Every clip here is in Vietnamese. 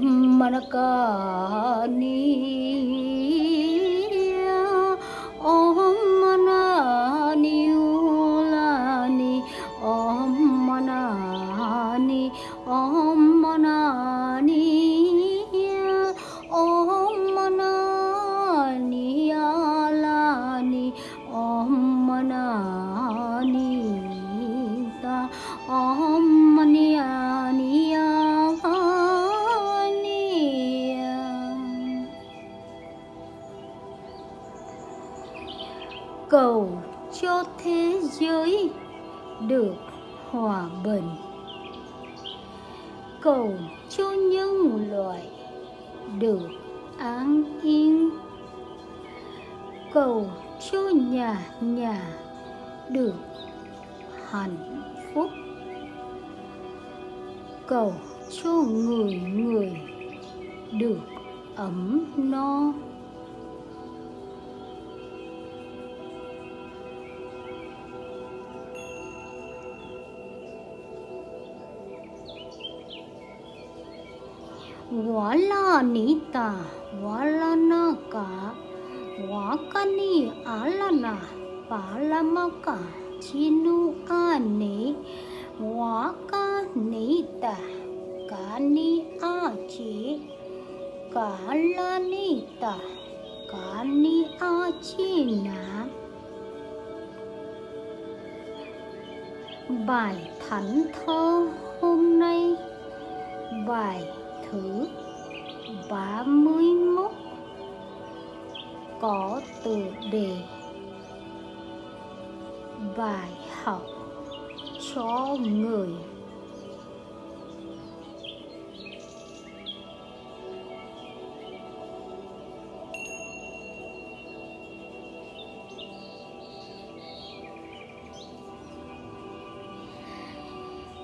బ్రహ్మణ కానీ cầu cho thế giới được hòa bình. Cầu cho nhân loại được an yên. Cầu cho nhà nhà được hạnh phúc. Cầu cho người người được ấm no. Wala nita wala naka wakani alana palamaka chinu ane waka kani achi kala nita kani bài thánh thơ hôm nay, bài thứ 31 có từ đề bài học cho người.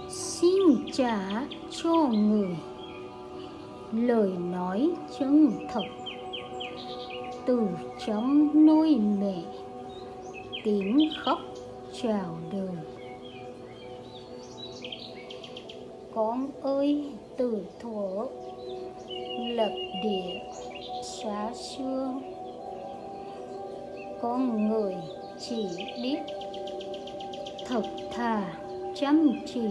Xin trả cho người lời nói chân thật. Từ trong nuôi mẹ, tiếng khóc chào đời. Con ơi, từ thuở, lập địa xóa xưa. Con người chỉ biết thật thà chăm chỉ,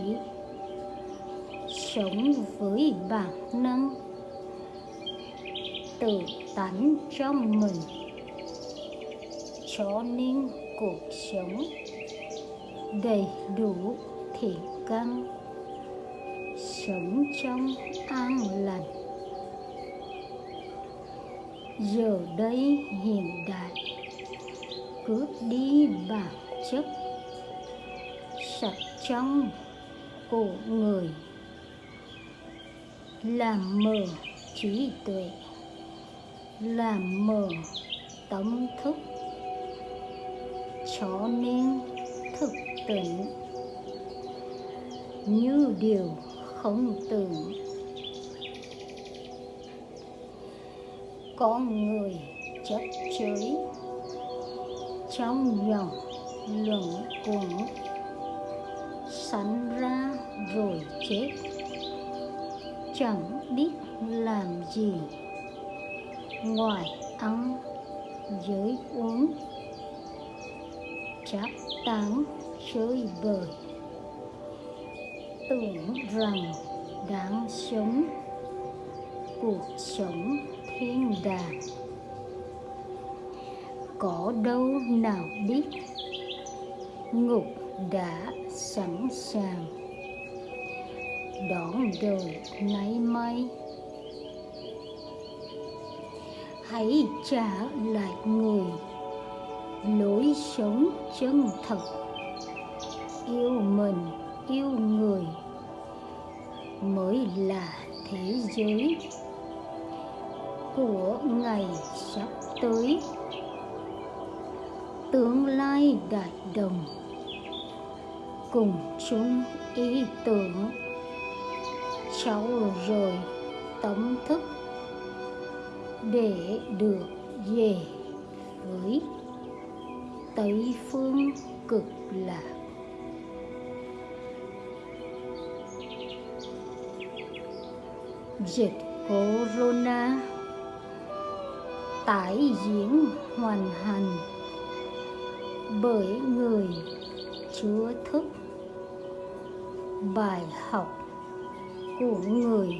sống với bản năng tự tánh trong mình. Cho nên cuộc sống đầy đủ thiện căn sống trong an lành. Giờ đây hiện đại, cướp đi bản chất. Sạch trong của người. Làm mờ trí tuệ làm mở tâm thức. Cho nên thực tỉnh. Như điều không tưởng. Con người chấp chới trong dòng luẩn quẩn. Sanh ra rồi chết. Chẳng biết làm gì ngoài ăn dưới uống chắp tán chơi bời. Tưởng rằng đáng sống, cuộc sống thiên đàng. Có đâu nào biết, ngục đã sẵn sàng. Đón đời nay mai hãy trả lại người. Lối sống chân thật. Yêu mình, yêu người mới là thế giới của ngày sắp tới. Tương lai đại đồng. Cùng chung ý tưởng. Cháu rồi tâm thức để được về với tây phương cực lạc. Dịch corona tái diễn hoàn hành bởi người chưa thức. Bài học của người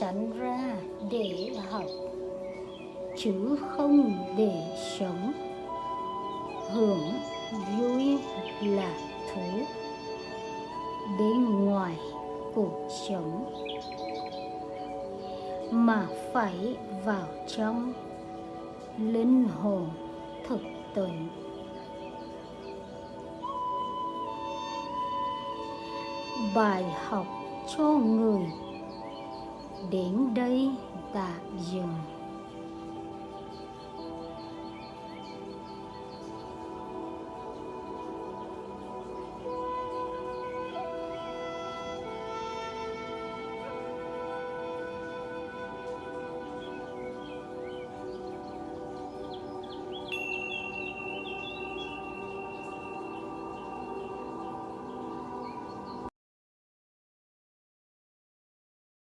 sẵn ra để học, chứ không để sống. Hưởng vui là thú bên ngoài cuộc sống mà phải vào trong linh hồn thực tình bài học cho người đến đây tạm dừng.